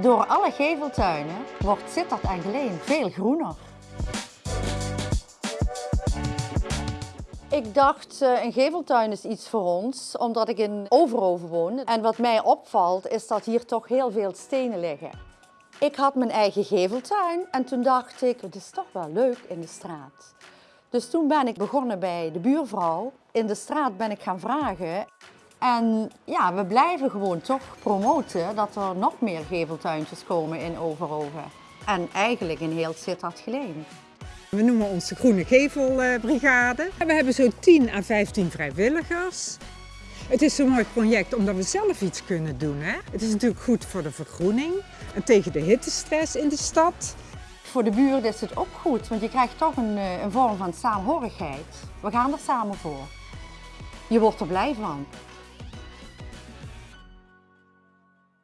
Door alle geveltuinen wordt Sittard en Geleen veel groener. Ik dacht, eh, een geveltuin is iets voor ons, omdat ik in Overhoven woon. En wat mij opvalt, is dat hier toch heel veel stenen liggen. Ik had mijn eigen geveltuin en toen dacht ik, het is toch wel leuk in de straat. Dus toen ben ik begonnen bij de buurvrouw. In de straat ben ik gaan vragen. En ja, we blijven gewoon toch promoten dat er nog meer geveltuintjes komen in Overhoven. En eigenlijk in heel Sittard Geleen. We noemen ons de Groene Gevelbrigade. We hebben zo'n 10 à 15 vrijwilligers. Het is zo'n mooi project omdat we zelf iets kunnen doen. Hè? Het is natuurlijk goed voor de vergroening en tegen de hittestress in de stad. Voor de buurt is het ook goed, want je krijgt toch een, eh, een vorm van saamhorigheid. We gaan er samen voor. Je wordt er blij van.